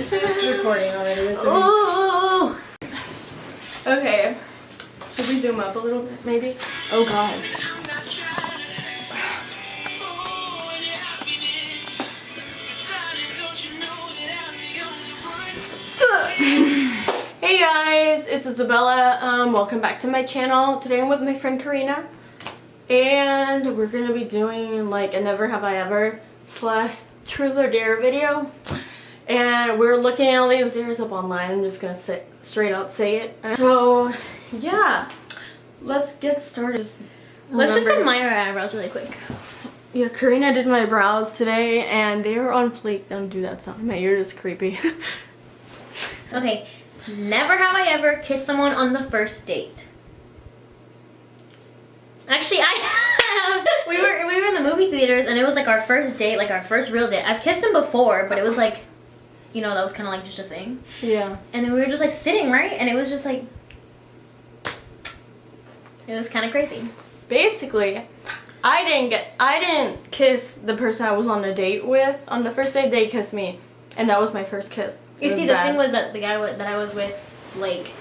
Recording already. Okay. Should we zoom up a little bit, maybe? Oh god. Hey guys, it's Isabella. Um, welcome back to my channel. Today I'm with my friend Karina. And we're gonna be doing like a never have I ever slash truth or dare video. And we're looking at all these dares up online. I'm just gonna sit straight out say it. So yeah, let's get started. Just Let's just admire our eyebrows really quick. Yeah, Karina did my brows today and they were on fleek. Don't do that sound. My ear is creepy. Okay, never have I ever kissed someone on the first date. Actually, I have. We were we were in the movie theaters and it was like our first date, like our first real date. I've kissed him before, but it was like, you know, that was kind of like just a thing. yeah. And then we were just like sitting right, and it was just like, it was kind of crazy. Basically, I didn't get I didn't kiss the person I was on a date with. On the first date they kissed me and that was my first kiss. It You see, the bad. thing was that the guy that I was with, like,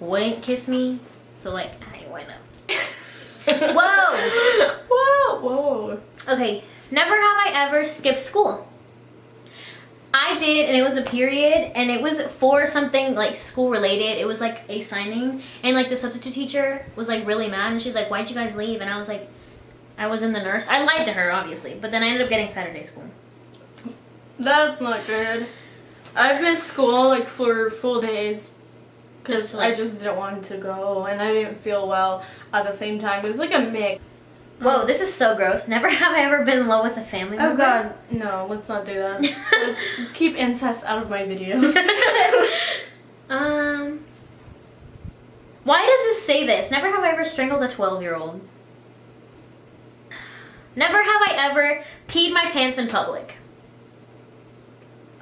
wouldn't kiss me, so like I went up. Whoa! Whoa! Whoa! Okay, never have I ever skipped school. I did, and it was a period, and it was for something like school related. It was like a signing, and like the substitute teacher was like really mad, and she's like, "Why'd you guys leave?" And I was like, "I was in the nurse." I lied to her, obviously, but then I ended up getting Saturday school. That's not good. I've missed school like for full days because Just I just didn't want to go and I didn't feel well at the same time. It was like a mix. Whoa, this is so gross. Never have I ever been in love with a family member. Oh member. god, no, let's not do that. let's keep incest out of my videos. um, why does this say this? Never have I ever strangled a 12 year old. Never have I ever peed my pants in public.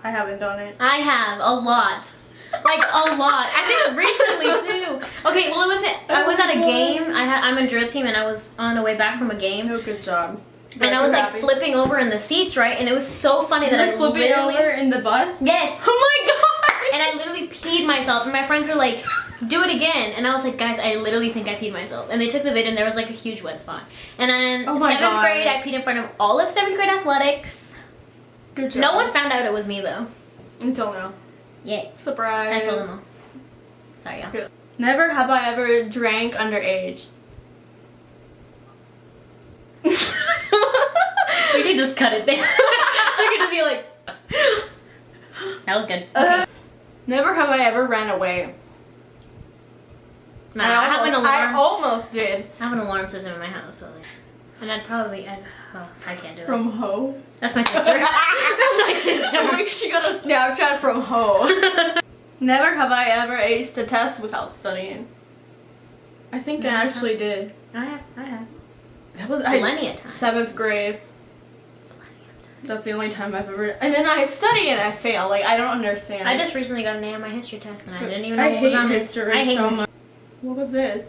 I haven't done it. I have a lot. Like a lot. I think recently too. Okay, well it was I was at a game. I had, I'm a drill team and I was on the way back from a game No, good job. and I was like Happy. flipping over in the seats, right? And it was so funny You that I flipping literally over in the bus? Yes. Oh my god! And I literally peed myself, and my friends were like, "Do it again!" And I was like, "Guys, I literally think I peed myself." And they took the vid, and there was like a huge wet spot. And then Oh seventh gosh. grade, I peed in front of all of seventh grade athletics. Good job. No one found out it was me though. Until now. Yeah, Surprise. I told them all. Sorry, y'all. Never have I ever drank underage. We could just cut it there. we could just be like, "That was good." Uh, never have I ever ran away. Nah, I, have an almost, I almost did. I have an alarm system in my house, so like, and I'd probably, I'd, oh, I can't do it. From Ho. That's my sister. That's my sister. Oh she got a Snapchat from Ho. Never have I ever aced a test without studying. I think I actually did. I have, I have. That was I, Plenty of times. seventh grade. That's the only time I've ever. And then I study and I fail. Like I don't understand. I just recently got an A on my history test and I didn't even know I what was on it. history I hate so history. much. What was this?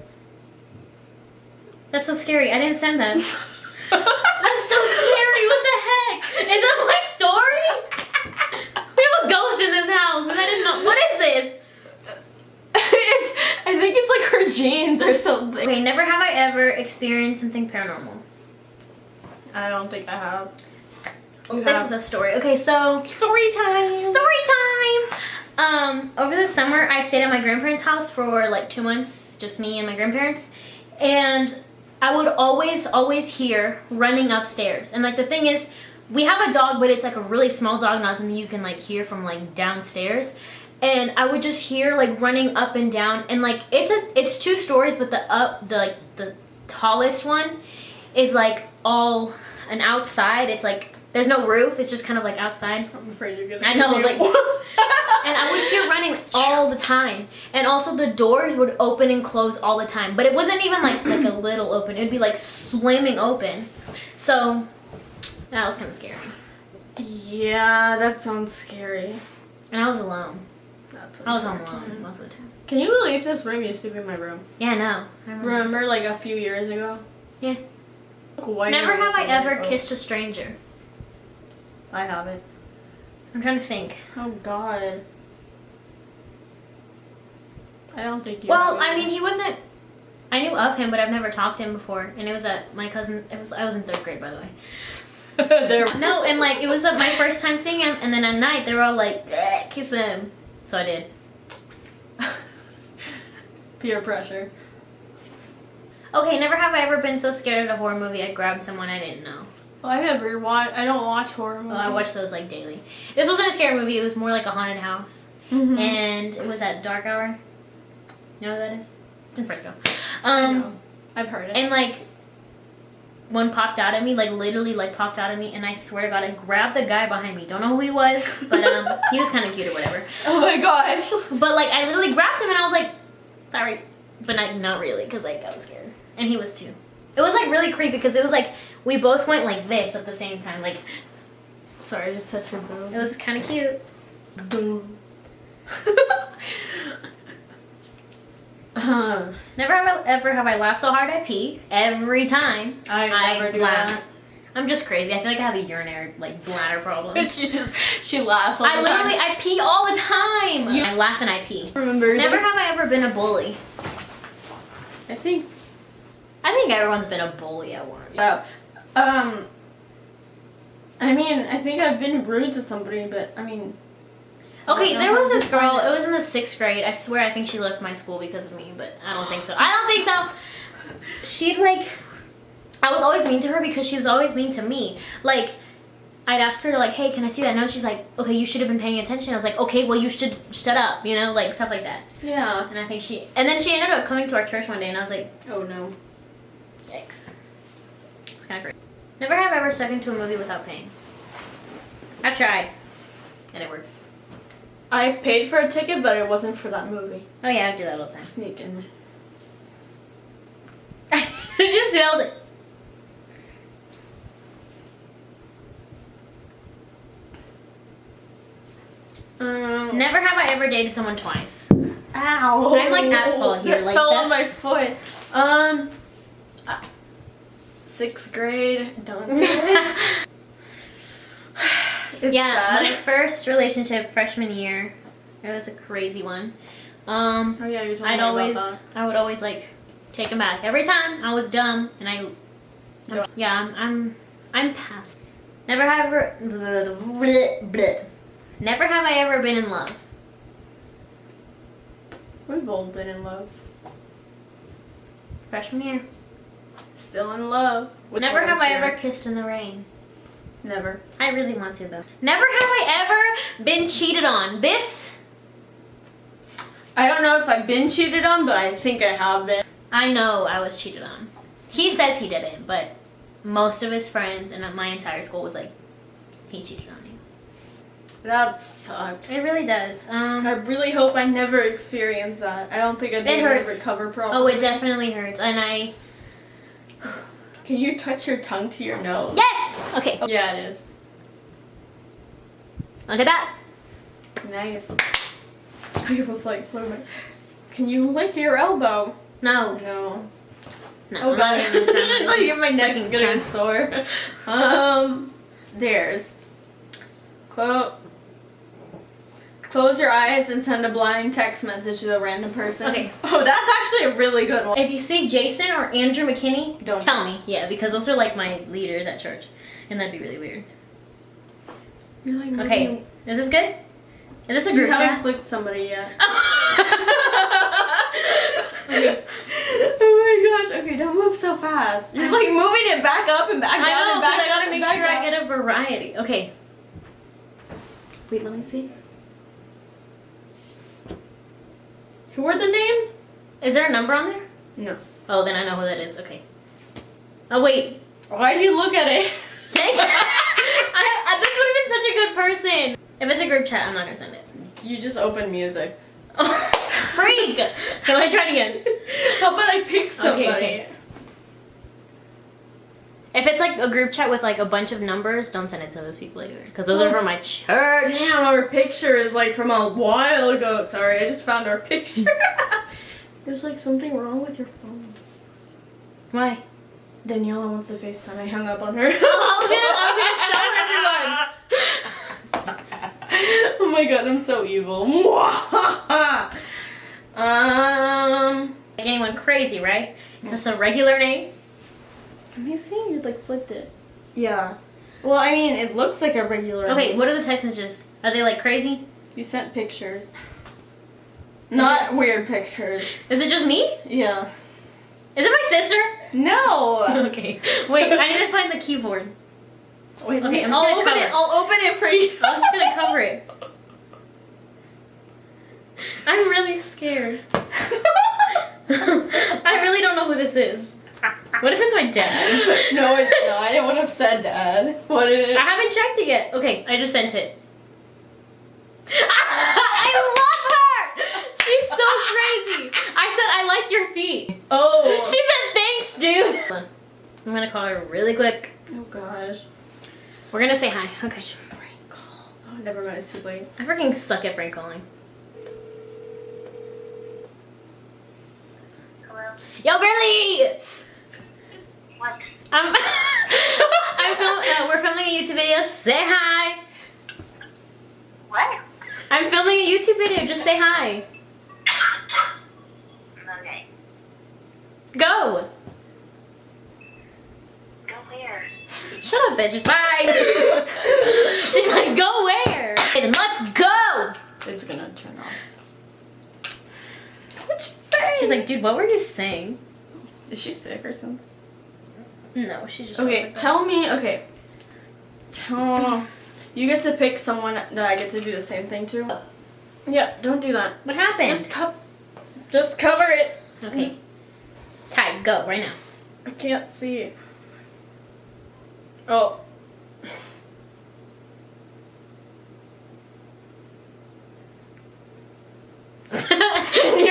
That's so scary. I didn't send that. That's so scary. What the heck? Is that my story? We have a ghost in this house and I didn't know. What is this? I think it's like her jeans or something. Okay, never have I ever experienced something paranormal. I don't think I have. Oh, this have. is a story. Okay, so Story time. story time. Um, over the summer, I stayed at my grandparents' house for like two months, just me and my grandparents, and I would always, always hear running upstairs. And like the thing is, we have a dog, but it's like a really small dog, not something you can like hear from like downstairs. And I would just hear like running up and down, and like it's a, it's two stories, but the up, the like the tallest one, is like all an outside. It's like there's no roof. It's just kind of like outside. I'm afraid you're gonna. I know, I was like- And I would hear running the time. And also the doors would open and close all the time. But it wasn't even like like a little open. It would be like slamming open. So that was kind of scary. Yeah, that sounds scary. And I was alone. I was home alone most of the time. Can you leave this room? You sleep in my room. Yeah, no. I remember. Remember, like a few years ago. Yeah. Like, Never have I ever Oh, kissed a stranger. I haven't. I'm trying to think. Oh God. I don't think you. Well, I mean, he wasn't. I knew of him, but I've never talked to him before, and it was at my cousin. It was I was in third grade, by the way. there. No, and like it was uh, my first time seeing him, and then at night they were all like, "Eh, kiss him. So I did. Peer pressure. Okay, never have I ever been so scared at a horror movie I grabbed someone I didn't know. Well, I never watch. I don't watch horror movies. Well, I watch those like daily. This wasn't a scary movie, it was more like a haunted house. Mhm. And it was at dark hour. You know what that is? It's in Frisco. I Um know. I've heard it. and like one popped out at me, like literally like popped out at me, and I swear to God, I grabbed the guy behind me. Don't know who he was, but um, he was kind of cute or whatever. oh my gosh. But like, I literally grabbed him, and I was like, "Sorry," but not not really, because like I was scared, and he was too. It was like really creepy because it was like we both went like this at the same time. Like Sorry, I just touched your boob. it was kind of cute. boom. uh, Never have I, ever have I laughed so hard I pee every time. I I never do laugh. I'm just crazy. I feel like I have a urinary like bladder problem. that. she just she laughs all I the literally time. I pee all the time. You- I laugh and I pee. remember. Never that? have I ever been a bully. I think. I think everyone's been a bully at one. Uh, um. I mean, I think I've been rude to somebody, but I mean. Okay, there was this girl. It was in the sixth grade. I swear, I think she left my school because of me, but I don't think so. I don't think so. She'd like, I was always mean to her because she was always mean to me. Like, I'd ask her to like, hey, can I see that note? She's like, okay, you should have been paying attention. I was like, okay, well, you should shut up, you know, like stuff like that. Yeah. And I think she, and then she ended up coming to our church one day, and I was like, Oh no. yikes. It's kind of crazy. Never have I ever stuck into a movie without paying. I've tried, and it worked. I paid for a ticket, but it wasn't for that movie. Oh yeah, I do that all the time. Sneaking. Did you see that? I was like, Um, Never have I ever dated someone twice. Ow! I'm, like, at fault here, That like, fell on my foot. Um, uh, sixth grade. Don't do it. It's yeah, my first relationship freshman year, it was a crazy one. Um, Oh yeah, you told I'd me always, about I would always like take him back every time. I was dumb, and I, Dumb. yeah, I'm, I'm, I'm past. Never have ever, bleh, bleh. never have I ever been in love. We've all been in love. Freshman year. Still in love. Never have I ever kissed in the rain. Never. I really want to though. Never have I ever been cheated on. This I don't know if I've been cheated on, but I think I have been. I know I was cheated on. He says he didn't, but most of his friends and my entire school was like, he cheated on me. That sucks. It really does. Um, I really hope I never experience that. I don't think I'd be able to recover properly. oh, it definitely hurts, and I Can you touch your tongue to your nose? yes. Okay, Yeah, it is. look at that. Nice. I was like, floating. Can you lick your elbow? No, No. no. Oh god. it's just like my neck is freaking gonna trying- get sore. Um, there's. Close. Close your eyes and send a blind text message to a random person. Okay. Oh, that's actually a really good one. If you see Jason or Andrew McKinney, Don't. tell me. Yeah, because those are like my leaders at church, and that'd be really weird. You're like, Okay, is this good? Is this a You group haven't chat? clicked somebody yet. Okay. oh my gosh. Okay, don't move so fast. You're like moving it back up and back I down know, and back I gotta make sure I get a variety. Okay. Wait, let me see. Who are the names? Is there a number on there? No. Oh, then I know who that is. Okay. Oh, wait. Why'd you look at it? Dang. I, I, this would have been such a good person. If it's a group chat, I'm not gonna send it. You just open music. Oh, freak! Can I try it again. How about I pick somebody? okay. If it's like a group chat with like a bunch of numbers, don't send it to those people either. Because those are from my church. Damn, our picture is like from a while ago. Sorry, I just found our picture. There's like something wrong with your phone. Why? Daniela wants to FaceTime. I hung up on her. Oh, I was gonna, I was gonna show everyone. Oh my god, I'm so evil. um, Like anyone crazy, right? Is this a regular name? Let me see. You like flipped it. Yeah. Well, I mean, it looks like a regular. Okay, what are the text messages? Are they like crazy? You sent pictures. Not weird pictures. Is it just me? Yeah. Is it my sister? No. Okay. Wait, I need to find the keyboard. Wait, Okay, me. I'm I'll open cover it. it. I'll open it for you. I'm just gonna cover it. I'm really scared. I really don't know who this is. What if it's my dad? no, it's not. It would have said dad. What is it? I haven't checked it yet. Okay, I just sent it. I love her! She's so crazy. I said I like your feet. Oh. She said thanks, dude. I'm gonna call her really quick. Oh gosh. We're gonna say hi. Okay. Prank call. Oh, never mind. It's too late. I freaking suck at prank calling. Hello? Yo, Briley! What? I'm, I'm film, uh, we're filming a YouTube video. Say hi. What? I'm filming a YouTube video. Just say hi. Okay. Go. Go where? Shut up, bitch. Bye. She's like, go where? Okay, then let's go. It's gonna turn off. What'd you say? She's like, dude, what were you saying? is she sick or something? No, she just. Okay, Like that. tell me. Okay. You get to pick someone that I get to do the same thing to. Yeah, don't do that. What happened? Just co- Just cover it. okay. Ty, go right now. I can't see. Oh. you're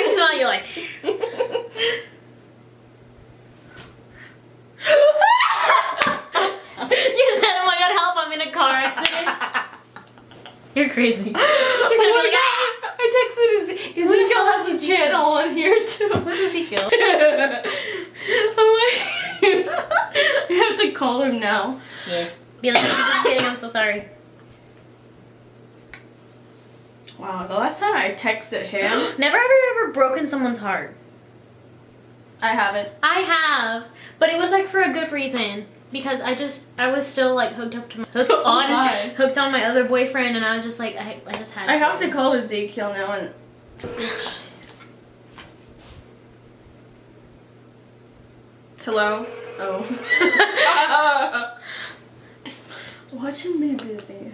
smiling. You're like. You said, "Oh my god, help! I'm in a car accident." You're crazy. oh gonna be my like, god! I texted Eze- Ezekiel has a channel on here too. Who's Ezekiel? oh my! I have to call him now. Yeah. Be like, I'm just kidding. I'm so sorry. Wow, the last time I texted him, Never have you ever broken someone's heart? I haven't. I have, but it was like for a good reason because I just I was still like hooked up to my, hooked Oh on my. hooked on my other boyfriend, and I was just like I, I just had. I have to call Ezekiel now and. Hello. Oh. Watching me busy.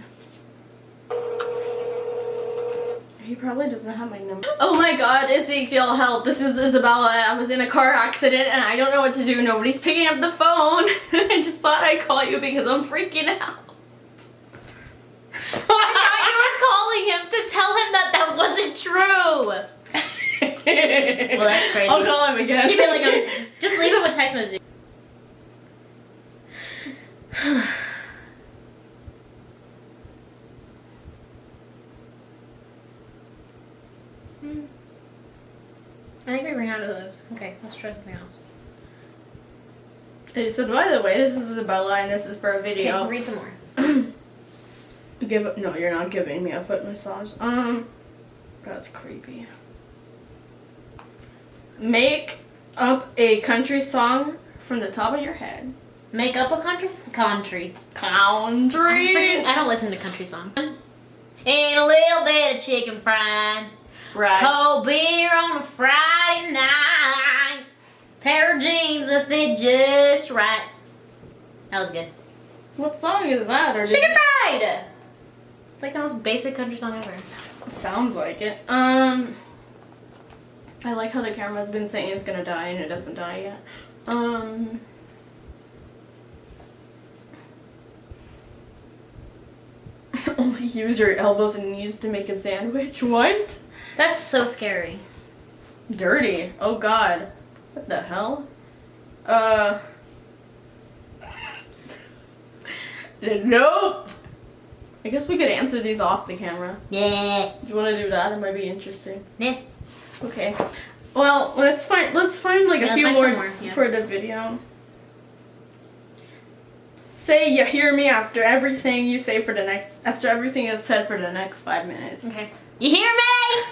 He probably doesn't have my number. Oh my god, Ezekiel, help. This is Isabella. I was in a car accident and I don't know what to do. Nobody's picking up the phone. I just thought I'd call you because I'm freaking out. I thought you were calling him to tell him that that wasn't true. well, that's crazy. I'll call him again. You'd be like, um, just, just leave it with text messaging. I think we ran out of those. Okay, let's try something else. I said, by the way, this is Isabella and this is for a video. Okay, read some more. Give no, you're not giving me a foot massage. Um, that's creepy. Make up a country song from the top of your head. Make up a country country. Country. I don't listen to country songs. And a little bit of chicken fried. Right. Cold beer on a Friday night. Pair of jeans that fit just right. That was good. What song is that? Or Chicken fried. It's like the most basic country song ever. sounds like it. Um, I like how the camera's been saying it's gonna die and it doesn't die yet. Um. Only use your elbows and knees to make a sandwich. What? That's so scary. Dirty. Oh god. What the hell? Uh. Nope. I guess we could answer these off the camera. Yeah. Do you want to do that? It might be interesting. Yeah. Okay. Well, let's find let's find like Yeah, a few more, more, yeah. for the video. say you hear me after everything you say for the next after everything is said for the next five minutes. Okay. You hear me?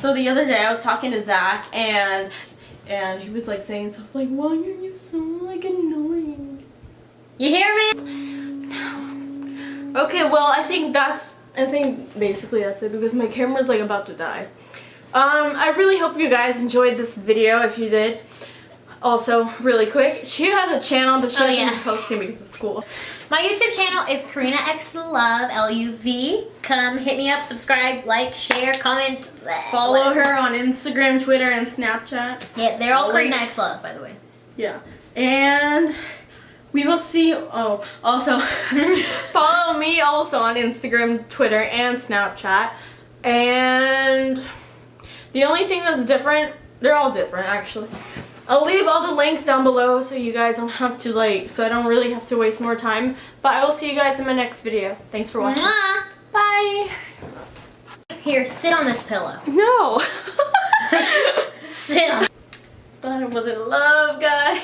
So the other day I was talking to Zach and and he was like saying stuff like, "Why are you so like annoying?" You hear me? No. Okay, well I think that's I think basically that's it because my camera's like about to die. Um, I really hope you guys enjoyed this video. If you did, also really quick, she has a channel but she Oh, hasn't yeah. been posting because of school. My YouTube channel is Karina X Love L U V. Come hit me up, subscribe, like, share, comment. Follow her on Instagram, Twitter, and Snapchat. Yeah, they're all Karina X Love, by the way. Yeah. And we will see oh also follow me also on Instagram, Twitter, and Snapchat. And the only thing that's different, they're all different actually. I'll leave all the links down below so you guys don't have to like so I don't really have to waste more time. But I will see you guys in my next video. Thanks for watching. Mwah. Bye. Here, sit on this pillow. No. Sit on. Thought it was in love, guys.